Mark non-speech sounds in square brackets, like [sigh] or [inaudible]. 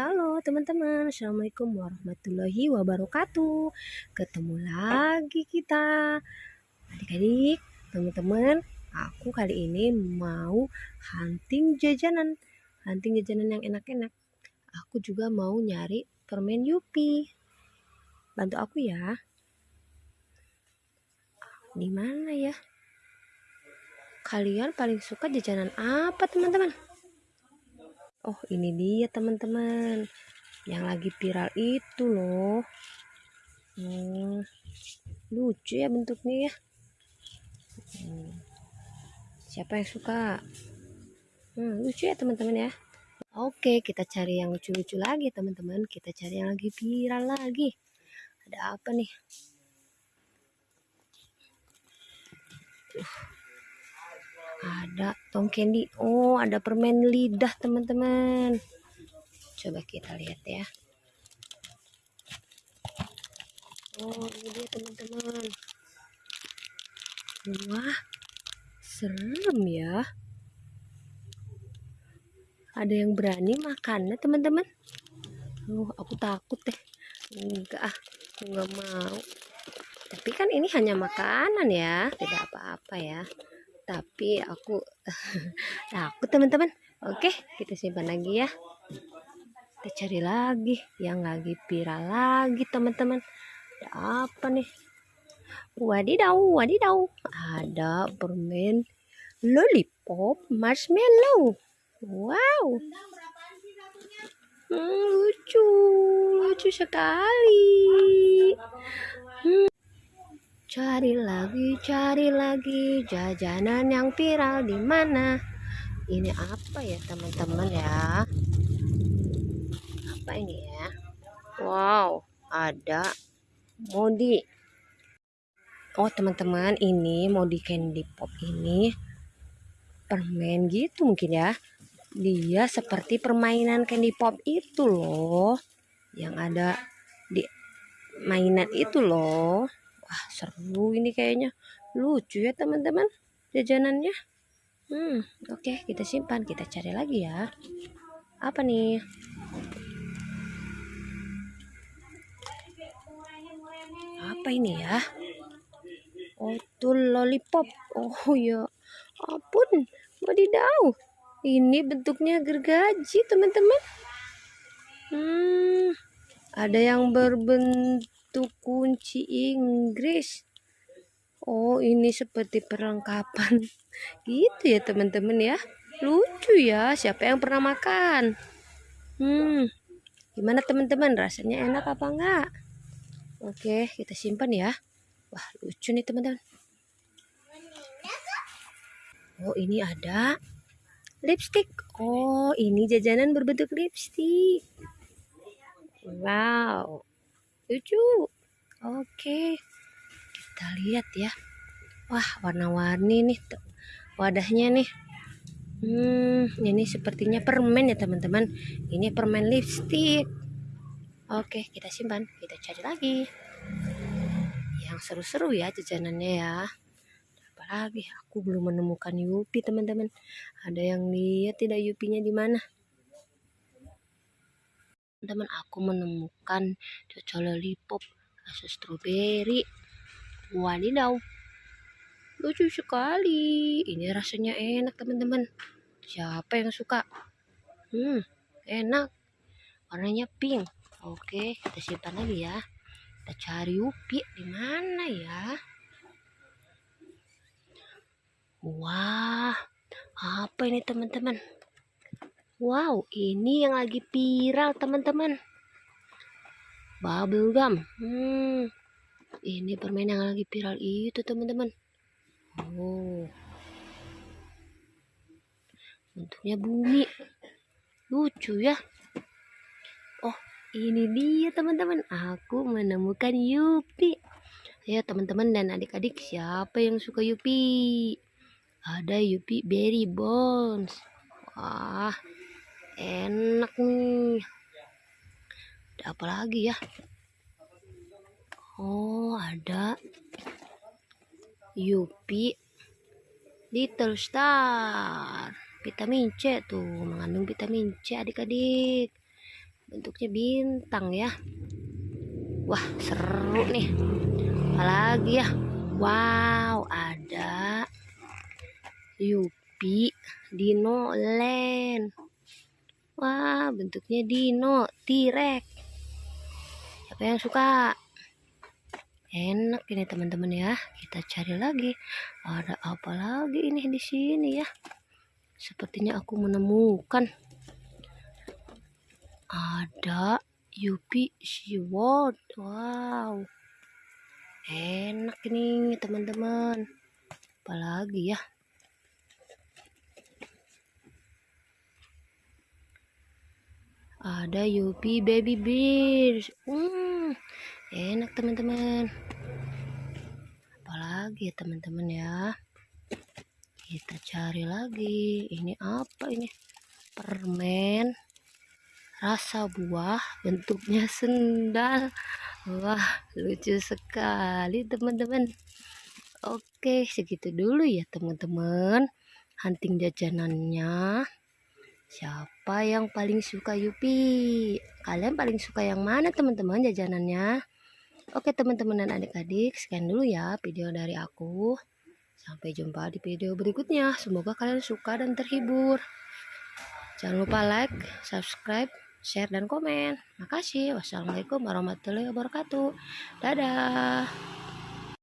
halo teman-teman. Assalamualaikum warahmatullahi wabarakatuh. Ketemu lagi kita. Adik-adik, teman-teman Aku kali ini mau hunting jajanan. Hunting jajanan yang enak-enak. Aku juga mau nyari permen Yupi. Bantu aku ya. Di mana ya? Kalian paling suka jajanan apa teman-teman? Oh ini dia teman-teman. Yang lagi viral itu loh. Hmm, Lucu ya bentuknya ya. Hmm, Siapa yang suka? Hmm, Lucu ya teman-teman ya. Oke kita cari yang lucu-lucu lagi teman-teman. Kita cari yang lagi viral lagi. Ada apa nih ada tong candy. Oh ada permen lidah teman-teman. Coba kita lihat ya. Oh ini dia teman-teman. Wah serem ya. Ada yang berani makannya teman-teman? Oh aku takut deh. Enggak ah aku mau. Tapi kan ini hanya makanan ya tidak apa-apa ya tapi aku [laughs] aku teman-teman. Oke kita simpan lagi ya. Kita cari lagi yang lagi viral lagi teman-teman. Ada apa nih? Wadidaw wadidaw. Ada permen lollipop marshmallow. Wow. Hmm, lucu lucu sekali. Hmm. Cari lagi, cari lagi jajanan yang viral di mana? Ini apa ya teman-teman ya? Apa ini ya? Wow, ada modi. Oh teman-teman, ini modi candy pop ini permen gitu mungkin ya. Dia seperti permainan candy pop itu loh, yang ada di mainan itu loh. Wah seru ini kayaknya. Lucu ya teman-teman jajanannya. Hmm oke okay, kita simpan. Kita cari lagi ya. Apa nih? Apa ini ya? Oh tuh lollipop. Oh ya ampun. Wadidaw. Ini bentuknya gergaji teman-teman. Hmm, ada yang berbentuk itu kunci Inggris. Oh ini seperti perlengkapan. [laughs] Gitu ya teman-teman ya. Lucu ya siapa yang pernah makan? Hmm gimana teman-teman? Rasanya enak apa enggak? Oke kita simpan ya. Wah lucu nih teman-teman. Oh ini ada lipstick. Oh ini jajanan berbentuk lipstick. Wow lucu oke. Kita lihat ya. Wah warna-warni nih wadahnya nih. Hmm ini sepertinya permen ya teman-teman. Ini permen lipstick. Oke kita simpan. Kita cari lagi. Yang seru-seru ya jajanannya ya. Apalagi aku belum menemukan Yupi teman-teman. Ada yang lihat tidak Yupinya di mana teman-teman aku menemukan cocok lollipop rasa stroberi wadidaw lucu sekali. Ini rasanya enak teman-teman. Siapa yang suka? Hmm enak. Warnanya pink. Oke kita simpan lagi ya. Kita cari upi di mana ya? Wah apa ini teman-teman Wow, ini yang lagi viral teman-teman. Bubble gum. Hmm, ini permen yang lagi viral itu teman-teman. Oh, bentuknya bumi. Lucu ya. Oh, ini dia teman-teman. Aku menemukan Yupi. Ya teman-teman dan adik-adik siapa yang suka Yupi? Ada Yupi Berry Bones. Wah, enak nih. Ada apa lagi ya? Oh ada Yupi Little Star vitamin C tuh mengandung vitamin C adik-adik. Bentuknya bintang ya. Wah seru nih. Apalagi ya? Wow ada Yupi Dino Land wah bentuknya Dino T-Rex. Siapa yang suka? Enak ini teman-teman ya. Kita cari lagi. Ada apa lagi ini di sini ya? Sepertinya aku menemukan. Ada Yupi Seaworld wow. Enak ini teman-teman. Apalagi ya ada Yupi Baby Bears. Hmm enak teman-teman. Apalagi ya teman-teman ya? Kita cari lagi. Ini apa ini? Permen. Rasa buah bentuknya sendal. Wah lucu sekali teman-teman. Oke segitu dulu ya teman-teman. Hunting jajanannya siapa yang paling suka Yupi kalian paling suka yang mana teman-teman jajanannya Oke teman-teman dan adik-adik, sekian dulu ya video dari aku. Sampai jumpa di video berikutnya. Semoga kalian suka dan terhibur. Jangan lupa like, subscribe, share, dan komen. Makasih. Wassalamualaikum warahmatullahi wabarakatuh. Dadah.